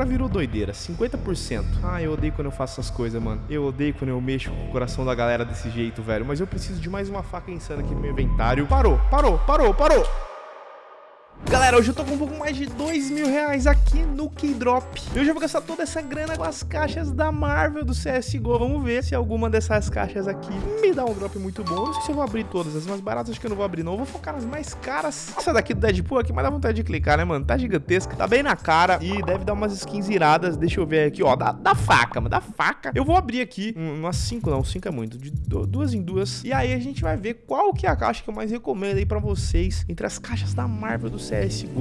Agora virou doideira, 50%. Ah, eu odeio quando eu faço essas coisas, mano. Eu odeio quando eu mexo com o coração da galera desse jeito, velho. Mas eu preciso de mais uma faca insana aqui no meu inventário. Parou, parou, parou, parou. Galera, hoje eu tô com um pouco mais de 2 mil reais aqui no Keydrop. Eu já vou gastar toda essa grana com as caixas da Marvel do CSGO. Vamos ver se alguma dessas caixas aqui me dá um drop muito bom. Não sei se eu vou abrir todas. As mais baratas acho que eu não vou abrir não. Eu vou focar nas mais caras. Essa daqui do Deadpool aqui, mas dá vontade de clicar, né, mano? Tá gigantesca. Tá bem na cara e deve dar umas skins iradas. Deixa eu ver aqui, ó. Da, da faca, mano. Da faca. Eu vou abrir aqui umas 5, não. 5 é muito. De duas em duas. E aí a gente vai ver qual que é a caixa que eu mais recomendo aí pra vocês entre as caixas da Marvel do CSGO,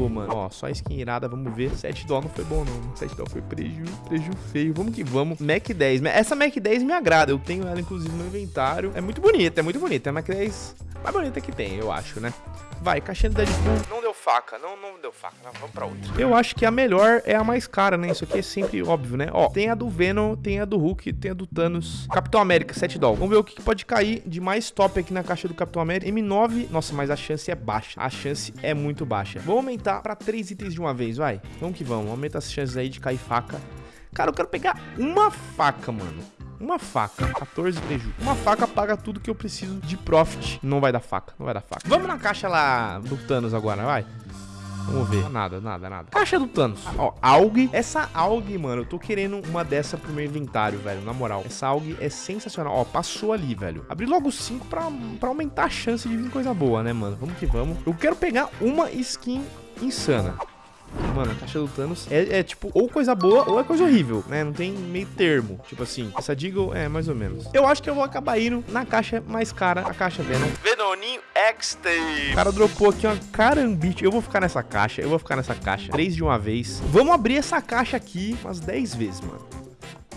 mano. Ó, só skin irada, vamos ver. 7 dólares não foi bom, não. 7 dólares foi preju, preju feio. Vamos que vamos. Mac 10. Essa Mac 10 me agrada. Eu tenho ela, inclusive, no inventário. É muito bonita, é muito bonita. É a Mac 10 mais bonita que tem, eu acho, né? Vai, caixinha do Deadpool. Não faca, não, não deu faca. Não, vamos pra outra. Eu acho que a melhor é a mais cara, né? Isso aqui é sempre óbvio, né? Ó, tem a do Venom, tem a do Hulk, tem a do Thanos. Capitão América, 7 dólares. Vamos ver o que pode cair de mais top aqui na caixa do Capitão América. M9, nossa, mas a chance é baixa. A chance é muito baixa. Vamos aumentar pra 3 itens de uma vez, vai. Vamos que vamos. Aumenta as chances aí de cair faca. Cara, eu quero pegar uma faca, mano. Uma faca, 14 prejuízo. Uma faca paga tudo que eu preciso de profit. Não vai dar faca, não vai dar faca. Vamos na caixa lá do Thanos agora, vai. Vamos ver. Nada, nada, nada. Caixa do Thanos. Ó, AUG. Essa AUG, mano, eu tô querendo uma dessa pro meu inventário, velho. Na moral. Essa AUG é sensacional. Ó, passou ali, velho. Abri logo 5 pra, pra aumentar a chance de vir coisa boa, né, mano? Vamos que vamos. Eu quero pegar uma skin insana. Mano, a caixa do Thanos é, é, tipo, ou coisa boa ou é coisa horrível, né? Não tem meio termo. Tipo assim, essa Deagle é mais ou menos. Eu acho que eu vou acabar indo na caixa mais cara, a caixa Venom. Venoninho X-Tape. O cara dropou aqui uma carambite. Eu vou ficar nessa caixa, eu vou ficar nessa caixa. Três de uma vez. Vamos abrir essa caixa aqui umas 10 vezes, mano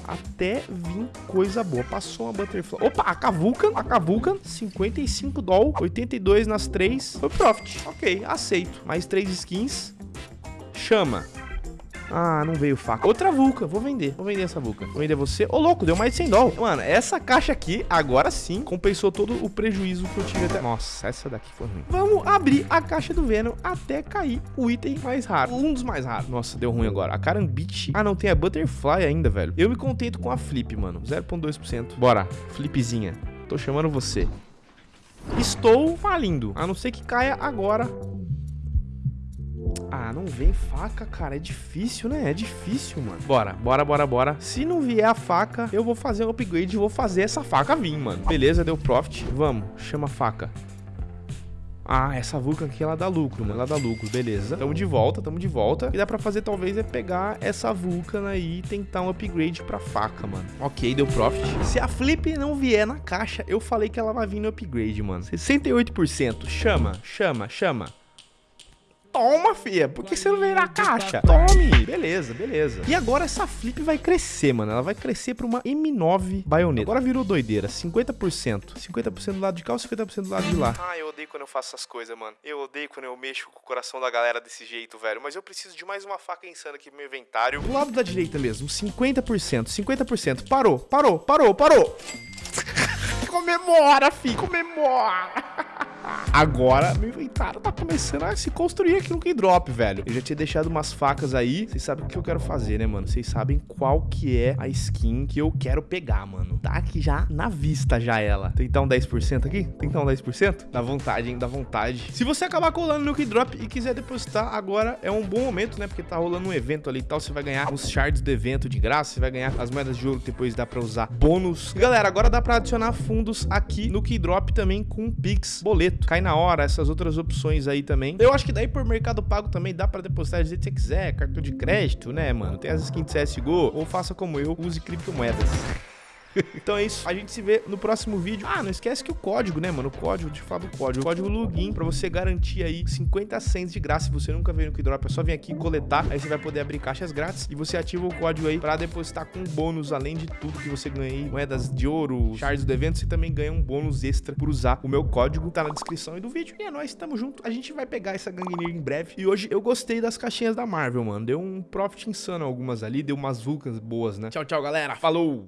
até vir coisa boa. Passou uma Butterfly. Opa, a Kavukan, a Kavukan, 55 doll, 82 nas três. Foi profit. Ok, aceito. Mais três skins. Chama. Ah, não veio faca. Outra vulca. Vou vender. Vou vender essa vulca. Vou vender você. Ô, louco, deu mais de 100 dólares. Mano, essa caixa aqui, agora sim, compensou todo o prejuízo que eu tive até... Nossa, essa daqui foi ruim. Vamos abrir a caixa do Venom até cair o item mais raro. Um dos mais raros. Nossa, deu ruim agora. A Carambit. Ah, não, tem a Butterfly ainda, velho. Eu me contento com a Flip, mano. 0.2%. Bora. Flipzinha. Tô chamando você. Estou falindo. A não ser que caia agora ah, não vem faca, cara. É difícil, né? É difícil, mano. Bora, bora, bora, bora. Se não vier a faca, eu vou fazer um upgrade e vou fazer essa faca vir, mano. Beleza, deu profit. Vamos, chama a faca. Ah, essa Vulcan aqui, ela dá lucro, mano. Ela dá lucro, beleza. Tamo de volta, tamo de volta. E dá pra fazer, talvez, é pegar essa Vulcan aí e tentar um upgrade pra faca, mano. Ok, deu profit. Se a Flip não vier na caixa, eu falei que ela vai vir no upgrade, mano. 68%. Chama, chama, chama. Toma, fia. Por que você não veio na caixa? Tome. Beleza, beleza. E agora essa flip vai crescer, mano. Ela vai crescer pra uma M9 baioneta. Agora virou doideira. 50%. 50% do lado de cá ou 50% do lado de lá? Ah, eu odeio quando eu faço essas coisas, mano. Eu odeio quando eu mexo com o coração da galera desse jeito, velho. Mas eu preciso de mais uma faca insana aqui no meu inventário. Do lado da direita mesmo. 50%. 50%. Parou, parou, parou, parou. Comemora, fi. Comemora. Agora, meu inventário tá começando a se construir aqui no Keydrop, velho. Eu já tinha deixado umas facas aí. Vocês sabem o que eu quero fazer, né, mano? Vocês sabem qual que é a skin que eu quero pegar, mano. Tá aqui já na vista já ela. Tentar um 10% aqui? Tentar um 10%? Dá vontade, hein? Dá vontade. Se você acabar colando no Keydrop e quiser depositar, agora é um bom momento, né? Porque tá rolando um evento ali e tal. Você vai ganhar os shards do evento de graça. Você vai ganhar as moedas de ouro que depois dá pra usar bônus. galera, agora dá pra adicionar fundos aqui no Keydrop também com Pix boleto. Cai na hora, essas outras opções aí também. Eu acho que daí por Mercado Pago também dá pra depositar do jeito que você quiser, cartão de crédito, né, mano? Tem as skins de CSGO, ou faça como eu, use criptomoedas. Então é isso. A gente se vê no próximo vídeo. Ah, não esquece que o código, né, mano? O código, de fato, o código. O código login pra você garantir aí 50 cents de graça. Se você nunca veio no Keydrop, é só vir aqui coletar. Aí você vai poder abrir caixas grátis. E você ativa o código aí pra depositar com bônus, além de tudo que você ganha aí. Moedas de ouro, shards do evento. Você também ganha um bônus extra por usar o meu código. Tá na descrição aí do vídeo. E é nóis, tamo junto. A gente vai pegar essa gangue em breve. E hoje eu gostei das caixinhas da Marvel, mano. Deu um profit insano algumas ali. Deu umas vulcas boas, né? Tchau, tchau, galera. Falou!